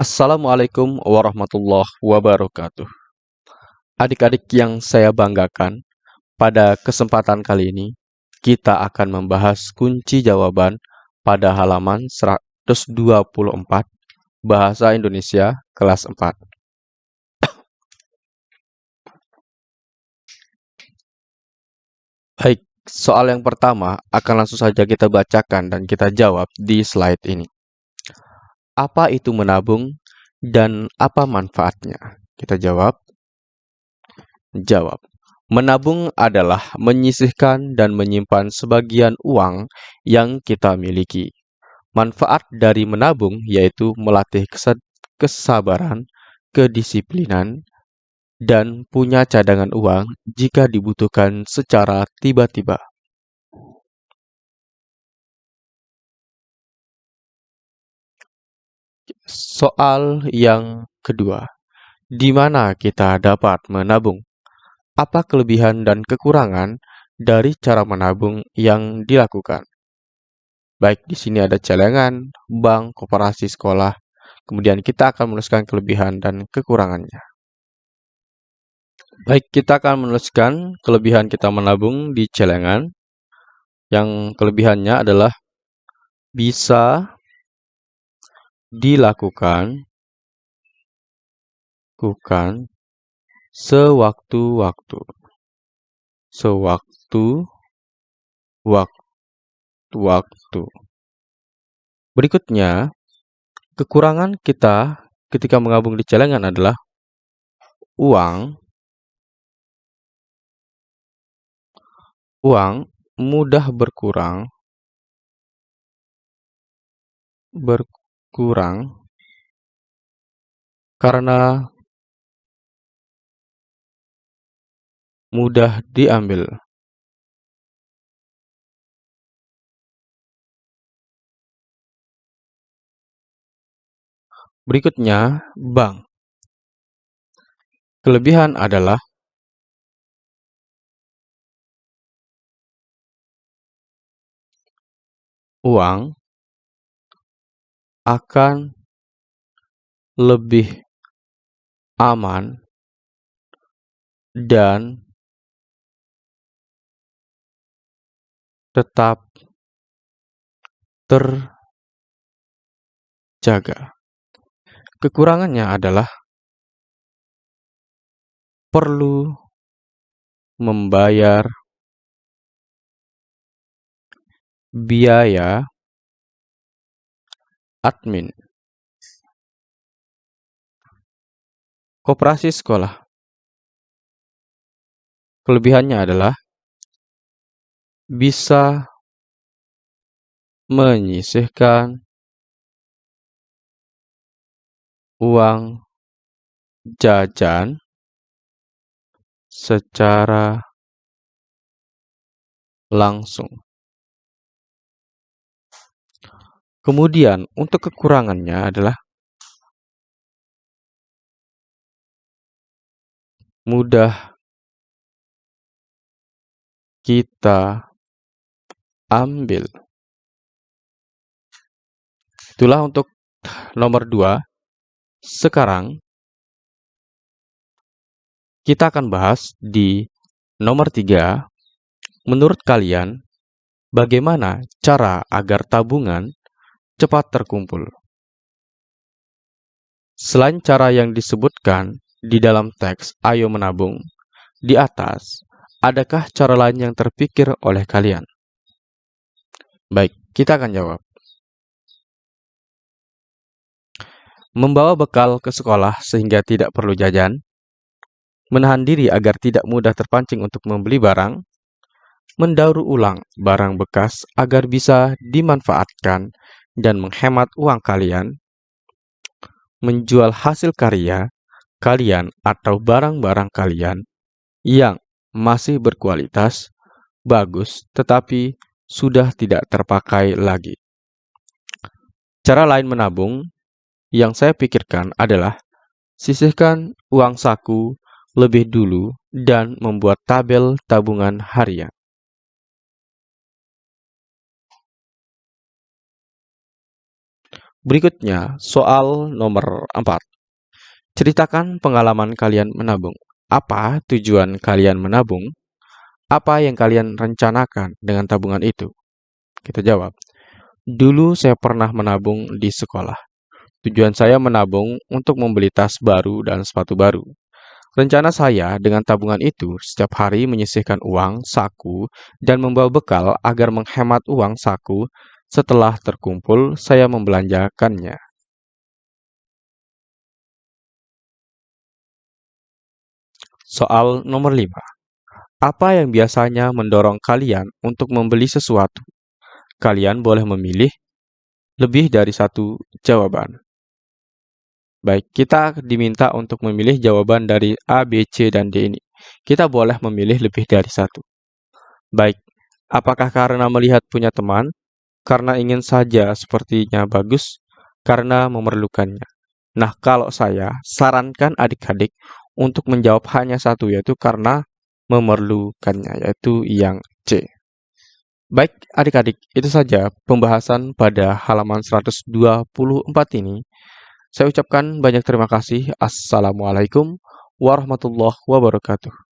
Assalamualaikum warahmatullahi wabarakatuh. Adik-adik yang saya banggakan, pada kesempatan kali ini kita akan membahas kunci jawaban pada halaman 124 Bahasa Indonesia kelas 4. Baik, soal yang pertama akan langsung saja kita bacakan dan kita jawab di slide ini. Apa itu menabung dan apa manfaatnya? Kita jawab. Jawab. Menabung adalah menyisihkan dan menyimpan sebagian uang yang kita miliki. Manfaat dari menabung yaitu melatih kesabaran, kedisiplinan, dan punya cadangan uang jika dibutuhkan secara tiba-tiba. Soal yang kedua, di mana kita dapat menabung? Apa kelebihan dan kekurangan dari cara menabung yang dilakukan? Baik, di sini ada celengan, bank, koperasi sekolah. Kemudian kita akan menuliskan kelebihan dan kekurangannya. Baik, kita akan menuliskan kelebihan kita menabung di celengan. Yang kelebihannya adalah bisa dilakukan lakukan sewaktu-waktu. Sewaktu waktu-waktu. Berikutnya, kekurangan kita ketika mengabung di celengan adalah uang uang mudah berkurang berkurang karena mudah diambil. Berikutnya, bank. Kelebihan adalah uang akan lebih aman dan tetap terjaga. Kekurangannya adalah perlu membayar biaya admin. Koperasi sekolah. Kelebihannya adalah bisa menyisihkan uang jajan secara langsung. Kemudian untuk kekurangannya adalah mudah kita ambil. Itulah untuk nomor dua. Sekarang kita akan bahas di nomor tiga. Menurut kalian, bagaimana cara agar tabungan cepat terkumpul. Selain cara yang disebutkan di dalam teks "Ayo menabung" di atas, adakah cara lain yang terpikir oleh kalian? Baik, kita akan jawab. Membawa bekal ke sekolah sehingga tidak perlu jajan, menahan diri agar tidak mudah terpancing untuk membeli barang, mendaur ulang barang bekas agar bisa dimanfaatkan dan menghemat uang kalian, menjual hasil karya kalian atau barang-barang kalian yang masih berkualitas bagus tetapi sudah tidak terpakai lagi. Cara lain menabung yang saya pikirkan adalah sisihkan uang saku lebih dulu dan membuat tabel tabungan harian. Berikutnya, soal nomor 4. Ceritakan pengalaman kalian menabung. Apa tujuan kalian menabung? Apa yang kalian rencanakan dengan tabungan itu? Kita jawab. Dulu saya pernah menabung di sekolah. Tujuan saya menabung untuk membeli tas baru dan sepatu baru. Rencana saya dengan tabungan itu setiap hari menyisihkan uang saku dan membawa bekal agar menghemat uang saku. Setelah terkumpul, saya membelanjakannya. Soal nomor 5. Apa yang biasanya mendorong kalian untuk membeli sesuatu? Kalian boleh memilih lebih dari satu jawaban. Baik, kita diminta untuk memilih jawaban dari A, B, C, dan D ini. Kita boleh memilih lebih dari satu. Baik, apakah karena melihat punya teman, karena ingin saja sepertinya bagus, karena memerlukannya? Nah, kalau saya sarankan adik-adik untuk menjawab hanya satu, yaitu karena memerlukannya, yaitu yang C. Baik, adik-adik, itu saja pembahasan pada halaman 124 ini. Saya ucapkan banyak terima kasih. Assalamualaikum warahmatullahi wabarakatuh.